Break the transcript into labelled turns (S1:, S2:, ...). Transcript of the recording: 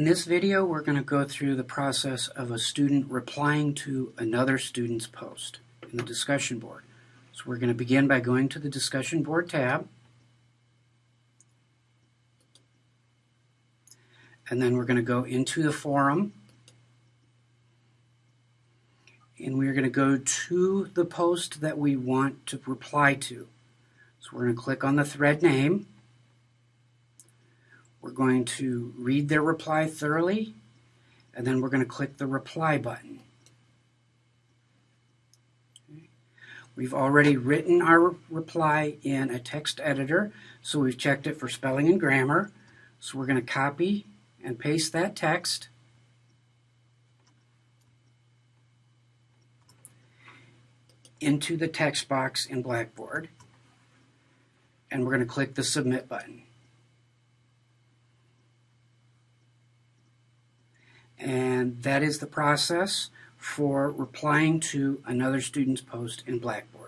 S1: In this video, we're going to go through the process of a student replying to another student's post in the discussion board. So we're going to begin by going to the discussion board tab. And then we're going to go into the forum. And we're going to go to the post that we want to reply to. So we're going to click on the thread name. We're going to read their reply thoroughly, and then we're going to click the reply button. We've already written our reply in a text editor, so we've checked it for spelling and grammar. So we're going to copy and paste that text. into the text box in Blackboard. And we're going to click the Submit button. And that is the process for replying to another student's post in Blackboard.